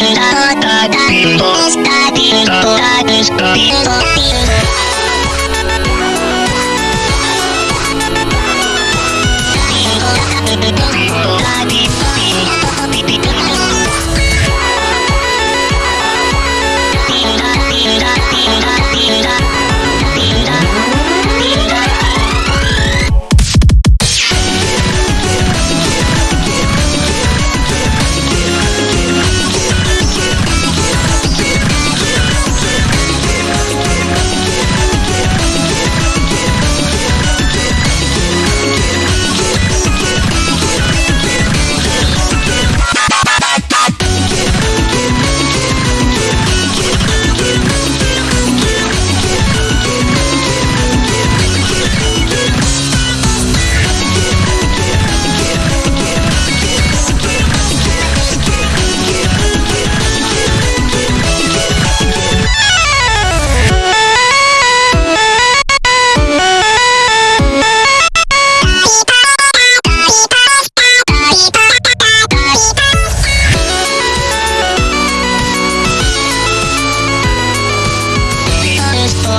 Está, está,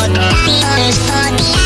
Because